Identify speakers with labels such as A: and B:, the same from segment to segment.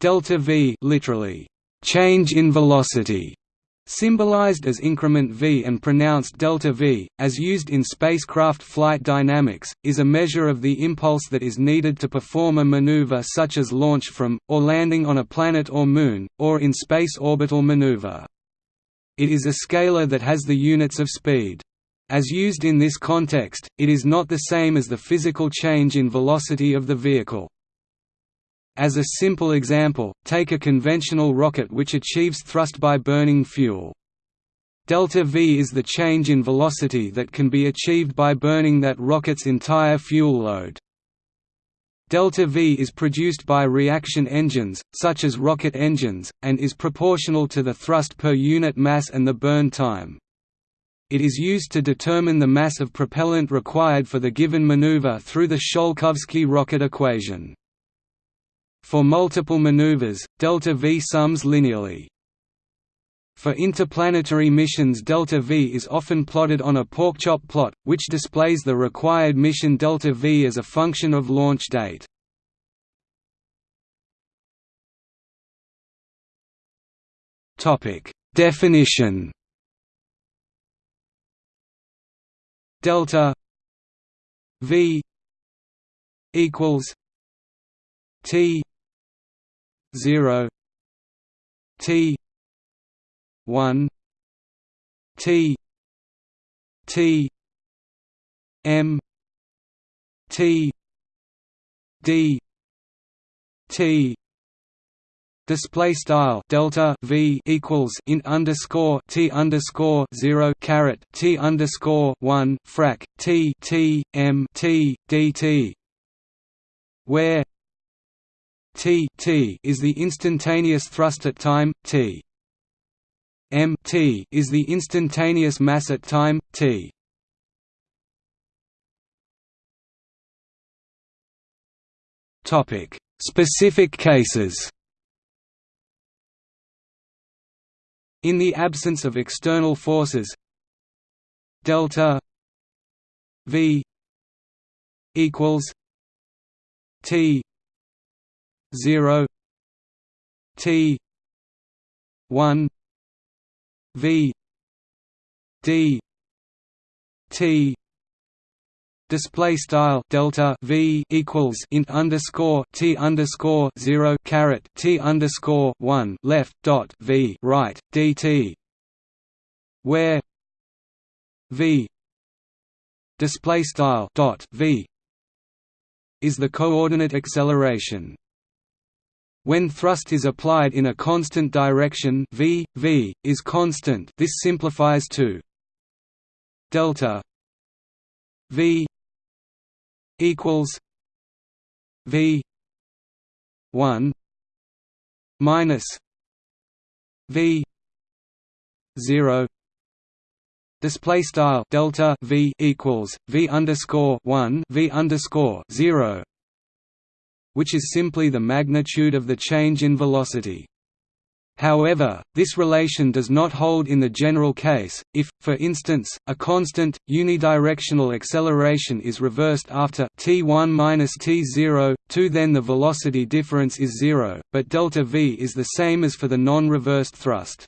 A: Delta v literally, change in velocity, symbolized as increment v and pronounced delta v, as used in spacecraft flight dynamics, is a measure of the impulse that is needed to perform a maneuver such as launch from, or landing on a planet or moon, or in space orbital maneuver. It is a scalar that has the units of speed. As used in this context, it is not the same as the physical change in velocity of the vehicle. As a simple example, take a conventional rocket which achieves thrust by burning fuel. Delta V is the change in velocity that can be achieved by burning that rocket's entire fuel load. Delta V is produced by reaction engines, such as rocket engines, and is proportional to the thrust per unit mass and the burn time. It is used to determine the mass of propellant required for the given maneuver through the Tsiolkovsky rocket equation. For multiple maneuvers, delta V sums linearly. For interplanetary missions delta V is often plotted on a porkchop plot, which displays the required mission delta V as a function of launch date. Definition Delta V equals T zero T one T T M T D T Display style delta v equals int underscore t underscore zero caret t underscore one frac t t m t dt, where T T is the instantaneous thrust at time T. M T is the instantaneous mass at time T. Topic: Specific cases. In the absence of external forces, delta V equals T 0 T 1 V D T display style delta v equals int underscore t underscore zero caret t underscore one left dot v right dt, where v display style dot v is the coordinate acceleration. When thrust is applied in a constant direction v, v, is constant. This simplifies to delta v equals v 1 minus v 0 display style delta v equals v underscore 1 v underscore 0 which is simply the magnitude of the change in velocity. However, this relation does not hold in the general case, if, for instance, a constant, unidirectional acceleration is reversed after t1 minus t0, 2 then the velocity difference is zero, but delta v is the same as for the non-reversed thrust.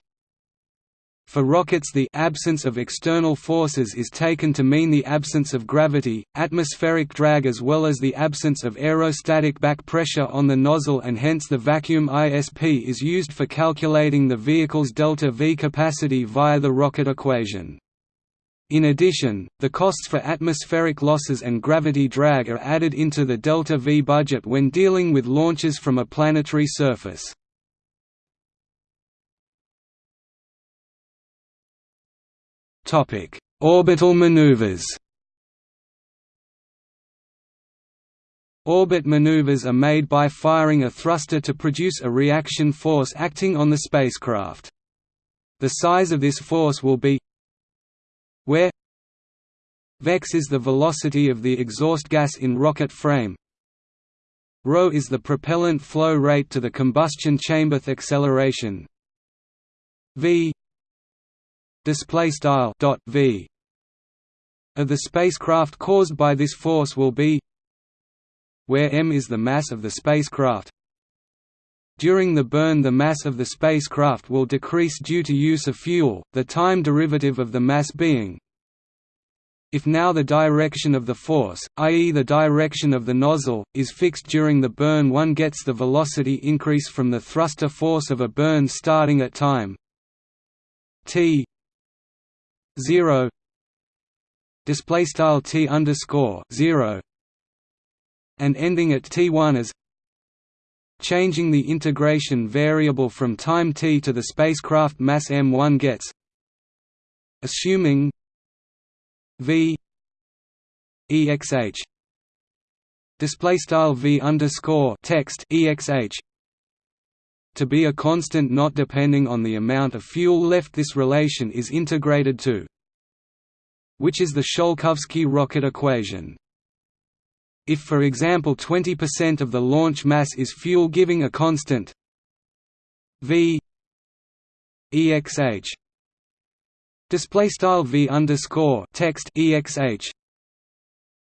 A: For rockets the absence of external forces is taken to mean the absence of gravity, atmospheric drag as well as the absence of aerostatic back pressure on the nozzle and hence the vacuum ISP is used for calculating the vehicle's delta V capacity via the rocket equation. In addition, the costs for atmospheric losses and gravity drag are added into the delta V budget when dealing with launches from a planetary surface. Topic: Orbital maneuvers. Orbit maneuvers are made by firing a thruster to produce a reaction force acting on the spacecraft. The size of this force will be where vex is the velocity of the exhaust gas in rocket frame rho is the propellant flow rate to the combustion chamber acceleration v display style dot v of the spacecraft caused by this force will be where m is the mass of the spacecraft. During the burn the mass of the spacecraft will decrease due to use of fuel, the time derivative of the mass being. If now the direction of the force, i.e. the direction of the nozzle, is fixed during the burn one gets the velocity increase from the thruster force of a burn starting at time t 0 display style t underscore 0 and ending at t1 as changing the integration variable from time t to the spacecraft mass m1 gets assuming v exh display style v underscore text exh to be a constant not depending on the amount of fuel left this relation is integrated to which is the Tsiolkovsky rocket equation. If for example 20% of the launch mass is fuel giving a constant v exh display style v underscore text exh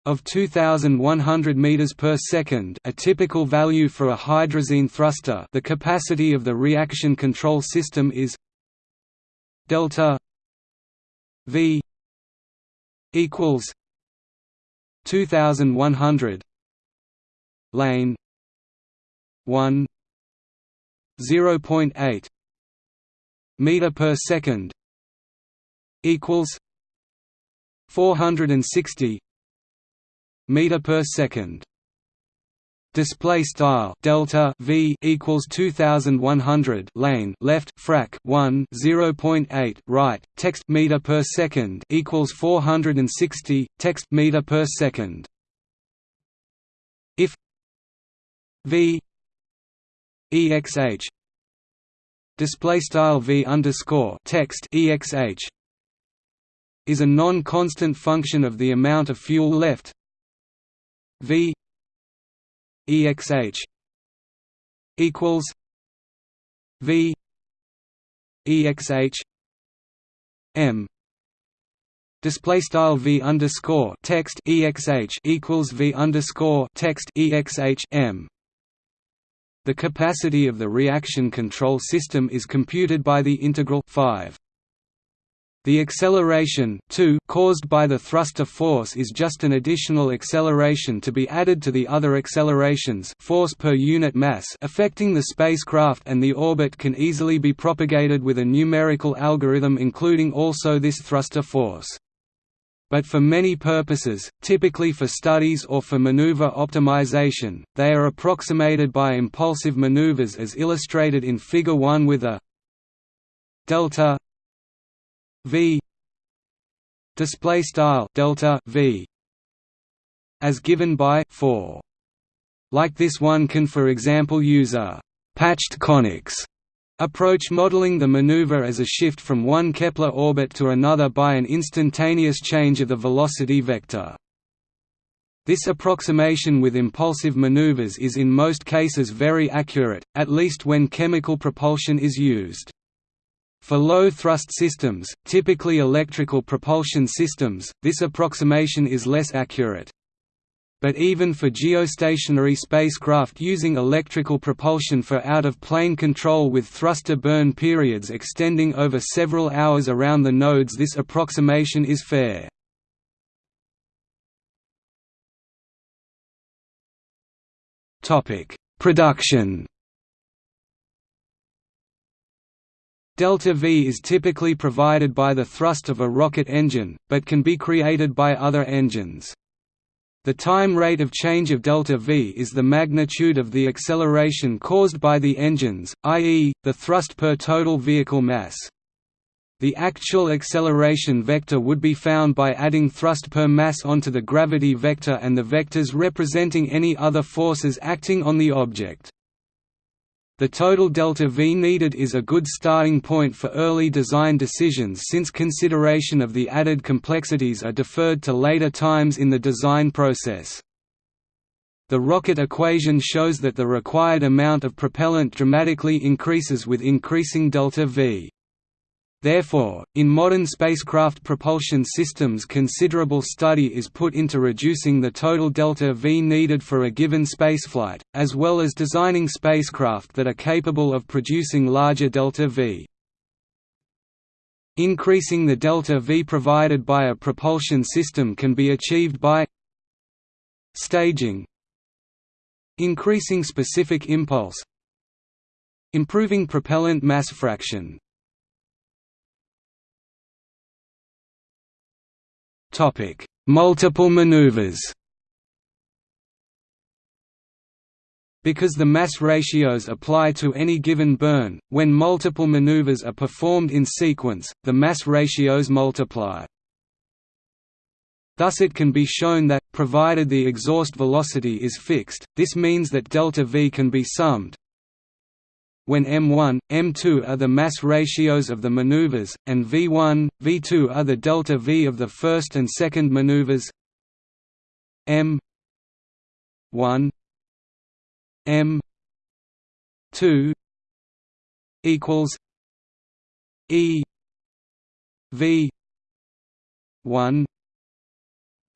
A: of 2100 meters per second a typical value for a hydrazine thruster. The capacity of the reaction control system is delta v equals 2100 lane 1 0.8 meter per second equals 460 meter per second. Display style delta v equals 2100 lane left frac 1 0.8 right text meter per second equals 460 text meter per second. If v exh display style v underscore text exh is a non-constant function of the amount of fuel left v exh equals v exh m. Display style v underscore text exh equals v underscore text exh m. The capacity of the reaction control system is computed by the integral 5 the acceleration caused by the thruster force is just an additional acceleration to be added to the other accelerations force per unit mass affecting the spacecraft and the orbit can easily be propagated with a numerical algorithm including also this thruster force. But for many purposes, typically for studies or for maneuver optimization, they are approximated by impulsive maneuvers as illustrated in Figure 1 with a delta v display style delta v as given by 4 like this one can for example use a patched conics approach modeling the maneuver as a shift from one Kepler orbit to another by an instantaneous change of the velocity vector. This approximation with impulsive maneuvers is in most cases very accurate, at least when chemical propulsion is used. For low-thrust systems, typically electrical propulsion systems, this approximation is less accurate. But even for geostationary spacecraft using electrical propulsion for out-of-plane control with thruster burn periods extending over several hours around the nodes this approximation is fair. Production Delta V is typically provided by the thrust of a rocket engine, but can be created by other engines. The time rate of change of delta V is the magnitude of the acceleration caused by the engines, i.e., the thrust per total vehicle mass. The actual acceleration vector would be found by adding thrust per mass onto the gravity vector and the vectors representing any other forces acting on the object. The total delta V needed is a good starting point for early design decisions since consideration of the added complexities are deferred to later times in the design process. The rocket equation shows that the required amount of propellant dramatically increases with increasing delta V. Therefore, in modern spacecraft propulsion systems considerable study is put into reducing the total delta V needed for a given spaceflight, as well as designing spacecraft that are capable of producing larger delta V. Increasing the delta V provided by a propulsion system can be achieved by staging increasing specific impulse improving propellant mass fraction Topic: Multiple maneuvers. Because the mass ratios apply to any given burn, when multiple maneuvers are performed in sequence, the mass ratios multiply. Thus it can be shown that, provided the exhaust velocity is fixed, this means that delta V can be summed, when m1, m2 are the mass ratios of the maneuvers, and v1, v2 are the delta v of the first and second maneuvers. M 1 m 2 equals e v 1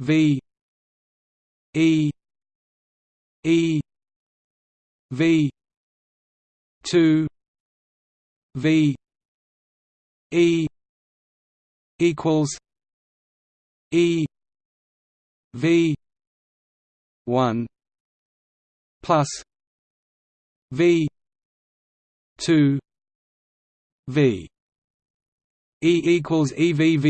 A: v e e v two V E equals E V one plus V two V E equals EVVE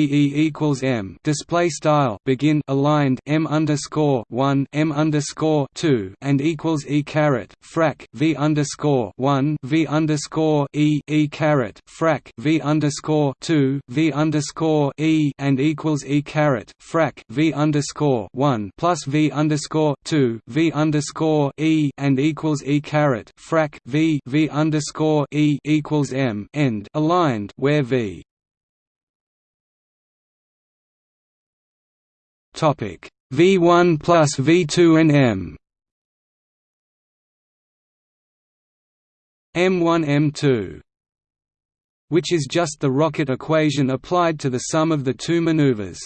A: equals M. Display style begin aligned M underscore one M underscore two and equals E caret frac V underscore one V underscore E E caret frac V underscore two V underscore E and equals E caret frac V underscore one plus V underscore two V underscore E and equals E caret frac V V underscore E equals M end aligned where V Topic V1 plus V2 and M M1 M2 which is just the rocket equation applied to the sum of the two maneuvers.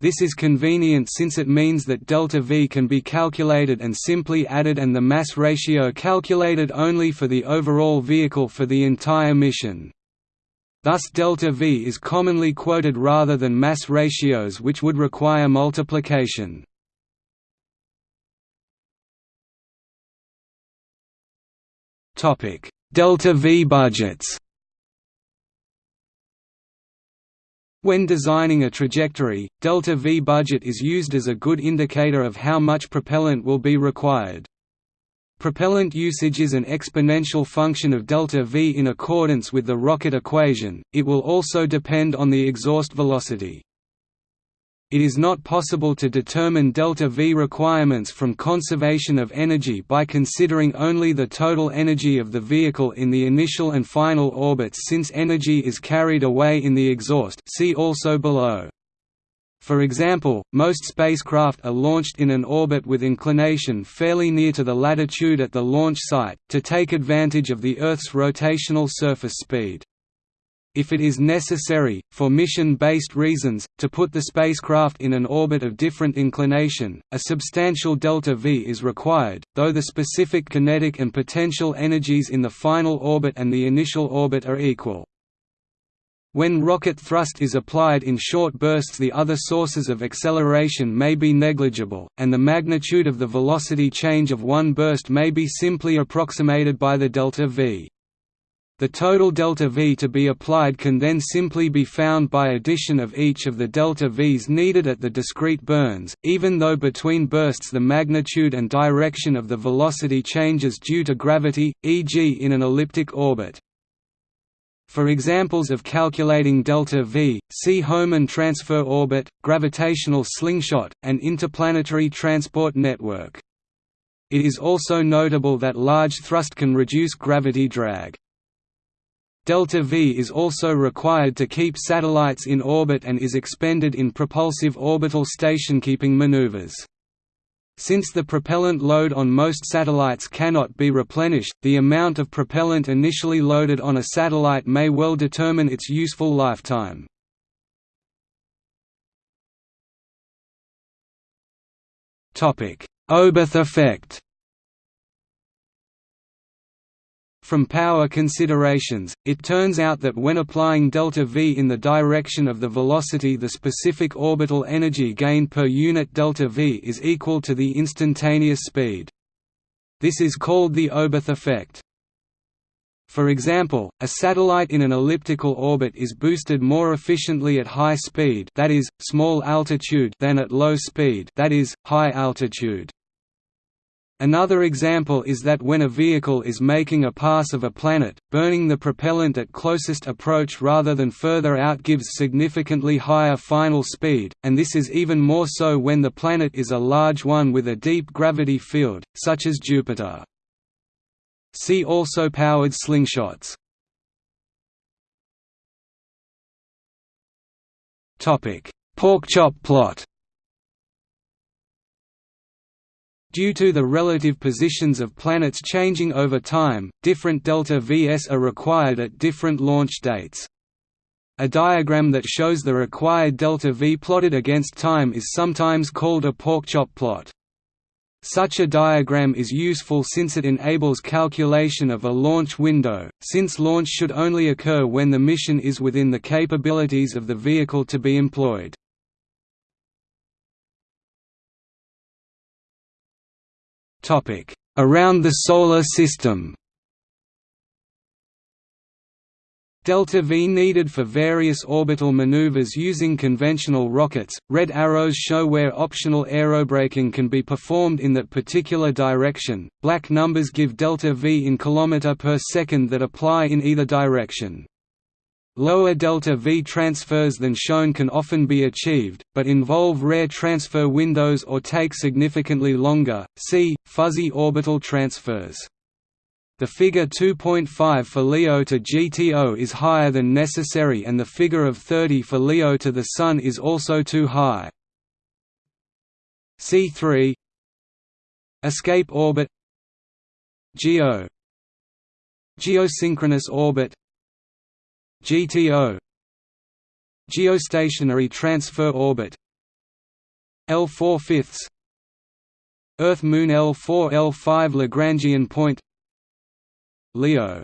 A: This is convenient since it means that delta V can be calculated and simply added and the mass ratio calculated only for the overall vehicle for the entire mission. Thus delta V is commonly quoted rather than mass ratios which would require multiplication. Topic: delta V budgets When designing a trajectory, delta V budget is used as a good indicator of how much propellant will be required. Propellant usage is an exponential function of delta V in accordance with the rocket equation, it will also depend on the exhaust velocity. It is not possible to determine delta V requirements from conservation of energy by considering only the total energy of the vehicle in the initial and final orbits since energy is carried away in the exhaust see also below. For example, most spacecraft are launched in an orbit with inclination fairly near to the latitude at the launch site, to take advantage of the Earth's rotational surface speed. If it is necessary, for mission-based reasons, to put the spacecraft in an orbit of different inclination, a substantial delta V is required, though the specific kinetic and potential energies in the final orbit and the initial orbit are equal. When rocket thrust is applied in short bursts the other sources of acceleration may be negligible, and the magnitude of the velocity change of one burst may be simply approximated by the delta v. The total delta v to be applied can then simply be found by addition of each of the delta v's needed at the discrete burns, even though between bursts the magnitude and direction of the velocity changes due to gravity, e.g. in an elliptic orbit. For examples of calculating delta V, see Hohmann transfer orbit, gravitational slingshot, and interplanetary transport network. It is also notable that large thrust can reduce gravity drag. Delta V is also required to keep satellites in orbit and is expended in propulsive orbital stationkeeping maneuvers. Since the propellant load on most satellites cannot be replenished, the amount of propellant initially loaded on a satellite may well determine its useful lifetime. Oberth effect From power considerations, it turns out that when applying delta v in the direction of the velocity the specific orbital energy gain per unit delta v is equal to the instantaneous speed. This is called the Oberth effect. For example, a satellite in an elliptical orbit is boosted more efficiently at high speed that is, small altitude than at low speed that is, high altitude. Another example is that when a vehicle is making a pass of a planet, burning the propellant at closest approach rather than further out gives significantly higher final speed, and this is even more so when the planet is a large one with a deep gravity field, such as Jupiter. See also powered slingshots. Porkchop plot Due to the relative positions of planets changing over time, different delta Vs are required at different launch dates. A diagram that shows the required delta V plotted against time is sometimes called a porkchop plot. Such a diagram is useful since it enables calculation of a launch window, since launch should only occur when the mission is within the capabilities of the vehicle to be employed. Around the Solar System Delta V needed for various orbital maneuvers using conventional rockets. Red arrows show where optional aerobraking can be performed in that particular direction. Black numbers give delta V in kilometer per second that apply in either direction. Lower delta V transfers than shown can often be achieved, but involve rare transfer windows or take significantly longer. See fuzzy orbital transfers. The figure 2.5 for LEO to GTO is higher than necessary and the figure of 30 for LEO to the Sun is also too high. C3 Escape orbit GEO Geosynchronous orbit GTO Geostationary transfer orbit L4 fifths Earth Moon L4 L5 Lagrangian point LEO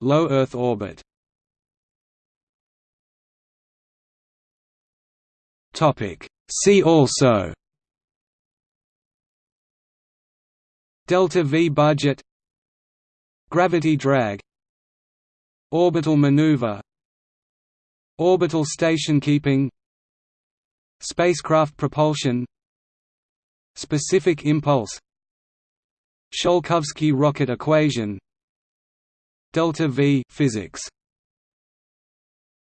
A: Low Earth orbit. Topic. See also Delta V budget Gravity drag Orbital maneuver Orbital station keeping Spacecraft propulsion Specific impulse Tsiolkovsky rocket equation Delta V physics